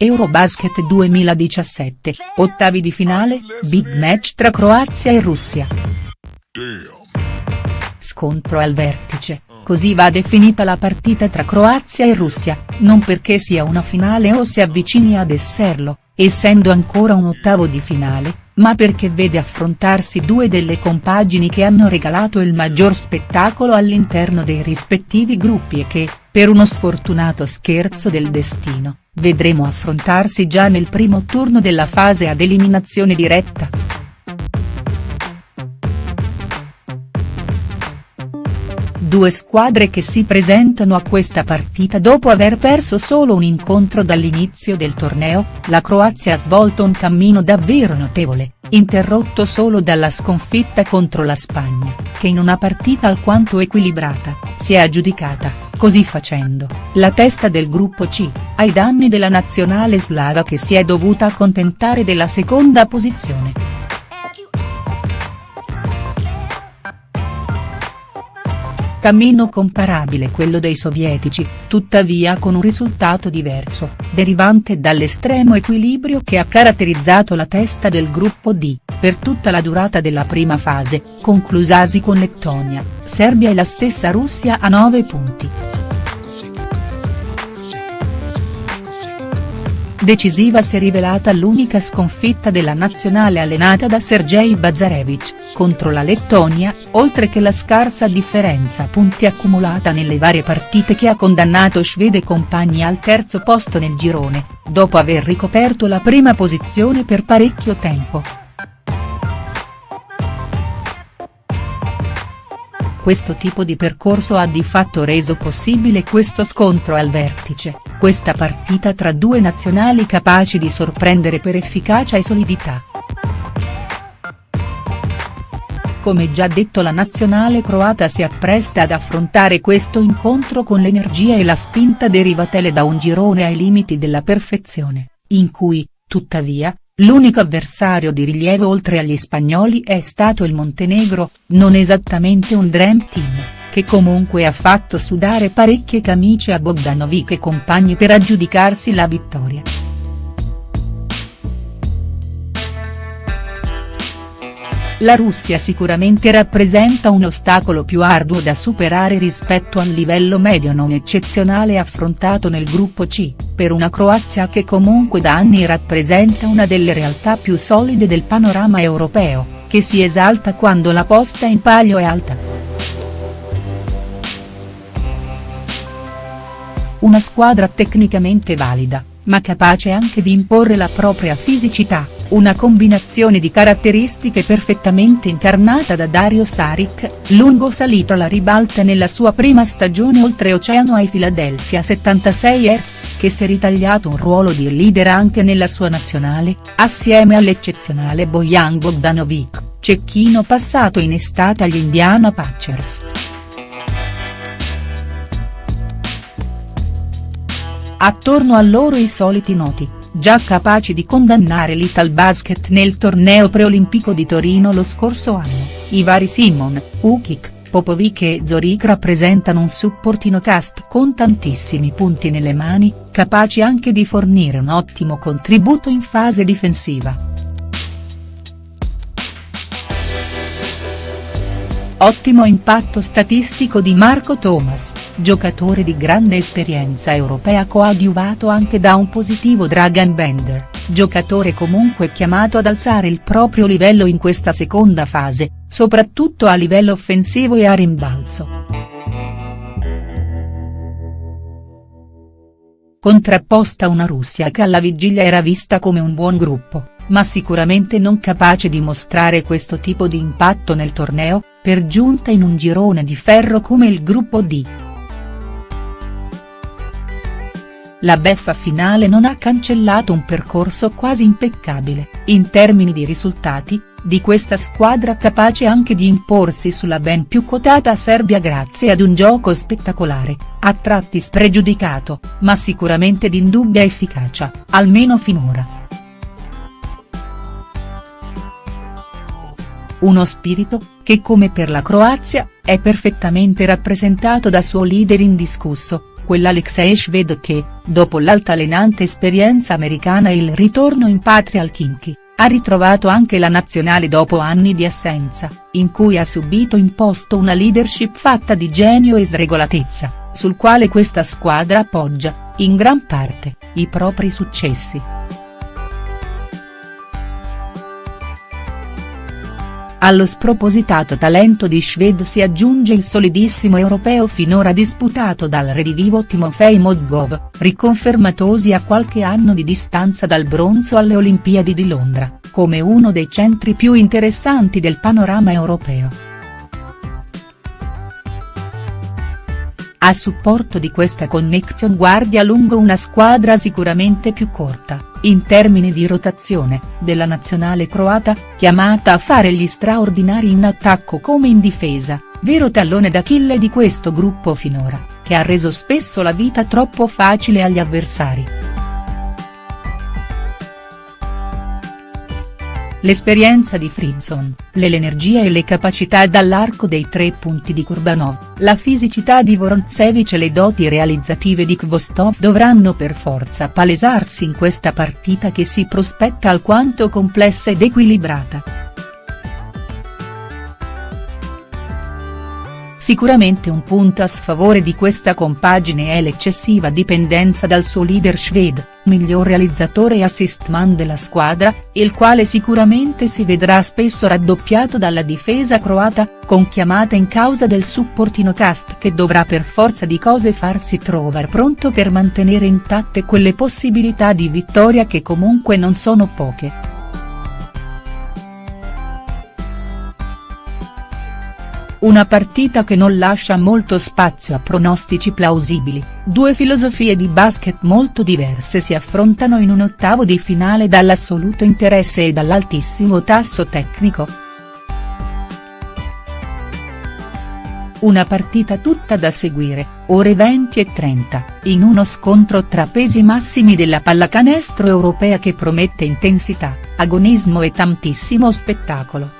Eurobasket 2017, ottavi di finale, big match tra Croazia e Russia. Scontro al vertice, così va definita la partita tra Croazia e Russia, non perché sia una finale o si avvicini ad esserlo, essendo ancora un ottavo di finale, ma perché vede affrontarsi due delle compagini che hanno regalato il maggior spettacolo all'interno dei rispettivi gruppi e che, per uno sfortunato scherzo del destino, vedremo affrontarsi già nel primo turno della fase ad eliminazione diretta. Due squadre che si presentano a questa partita dopo aver perso solo un incontro dall'inizio del torneo, la Croazia ha svolto un cammino davvero notevole, interrotto solo dalla sconfitta contro la Spagna, che in una partita alquanto equilibrata, si è aggiudicata, così facendo, la testa del gruppo C, ai danni della nazionale slava che si è dovuta accontentare della seconda posizione. Cammino comparabile quello dei sovietici, tuttavia con un risultato diverso, derivante dall'estremo equilibrio che ha caratterizzato la testa del gruppo D, per tutta la durata della prima fase, conclusasi con Lettonia, Serbia e la stessa Russia a 9 punti. Decisiva si è rivelata l'unica sconfitta della nazionale allenata da Sergei Bazarevic, contro la Lettonia, oltre che la scarsa differenza punti accumulata nelle varie partite che ha condannato Svede e compagni al terzo posto nel girone, dopo aver ricoperto la prima posizione per parecchio tempo. Questo tipo di percorso ha di fatto reso possibile questo scontro al vertice, questa partita tra due nazionali capaci di sorprendere per efficacia e solidità. Come già detto la nazionale croata si appresta ad affrontare questo incontro con l'energia e la spinta derivatele da un girone ai limiti della perfezione, in cui, tuttavia, L'unico avversario di rilievo oltre agli spagnoli è stato il Montenegro, non esattamente un dream team, che comunque ha fatto sudare parecchie camicie a Bogdanovic e compagni per aggiudicarsi la vittoria. La Russia sicuramente rappresenta un ostacolo più arduo da superare rispetto al livello medio non eccezionale affrontato nel gruppo C, per una Croazia che comunque da anni rappresenta una delle realtà più solide del panorama europeo, che si esalta quando la posta in palio è alta. Una squadra tecnicamente valida, ma capace anche di imporre la propria fisicità una combinazione di caratteristiche perfettamente incarnata da Dario Saric, lungo salito alla ribalta nella sua prima stagione oltreoceano ai Philadelphia 76ers, che si è ritagliato un ruolo di leader anche nella sua nazionale, assieme all'eccezionale Bojan Bogdanovic, cecchino passato in estate agli Indiana Pacers. Attorno a loro i soliti noti già capaci di condannare l'Italbasket nel torneo preolimpico di Torino lo scorso anno, i vari Simon, Ukic, Popovic e Zorik rappresentano un supportino cast con tantissimi punti nelle mani, capaci anche di fornire un ottimo contributo in fase difensiva. Ottimo impatto statistico di Marco Thomas, giocatore di grande esperienza europea coadiuvato anche da un positivo Dragan Bender, giocatore comunque chiamato ad alzare il proprio livello in questa seconda fase, soprattutto a livello offensivo e a rimbalzo. Contrapposta una Russia che alla vigilia era vista come un buon gruppo ma sicuramente non capace di mostrare questo tipo di impatto nel torneo, per giunta in un girone di ferro come il gruppo D. La beffa finale non ha cancellato un percorso quasi impeccabile, in termini di risultati, di questa squadra capace anche di imporsi sulla ben più quotata Serbia grazie ad un gioco spettacolare, a tratti spregiudicato, ma sicuramente di indubbia efficacia, almeno finora. Uno spirito, che come per la Croazia, è perfettamente rappresentato da suo leader indiscusso, quell'Alexei Shved che, dopo l'altalenante esperienza americana e il ritorno in patria al Kinky, ha ritrovato anche la nazionale dopo anni di assenza, in cui ha subito imposto una leadership fatta di genio e sregolatezza, sul quale questa squadra appoggia, in gran parte, i propri successi. Allo spropositato talento di Shved si aggiunge il solidissimo europeo finora disputato dal redivivo Timofei Mozgov, riconfermatosi a qualche anno di distanza dal bronzo alle Olimpiadi di Londra, come uno dei centri più interessanti del panorama europeo. A supporto di questa connection guardia lungo una squadra sicuramente più corta, in termini di rotazione, della nazionale croata, chiamata a fare gli straordinari in attacco come in difesa, vero tallone d'Achille di questo gruppo finora, che ha reso spesso la vita troppo facile agli avversari. L'esperienza di Frizzon, l'energia e le capacità dall'arco dei tre punti di Kurbanov, la fisicità di Vorontsevich e le doti realizzative di Kvostov dovranno per forza palesarsi in questa partita che si prospetta alquanto complessa ed equilibrata. Sicuramente un punto a sfavore di questa compagine è l'eccessiva dipendenza dal suo leader Shved, miglior realizzatore e assist man della squadra, il quale sicuramente si vedrà spesso raddoppiato dalla difesa croata, con chiamata in causa del supportino cast che dovrà per forza di cose farsi trovare pronto per mantenere intatte quelle possibilità di vittoria che comunque non sono poche. Una partita che non lascia molto spazio a pronostici plausibili, due filosofie di basket molto diverse si affrontano in un ottavo di finale dall'assoluto interesse e dall'altissimo tasso tecnico. Una partita tutta da seguire, ore 20 e 30, in uno scontro tra pesi massimi della pallacanestro europea che promette intensità, agonismo e tantissimo spettacolo.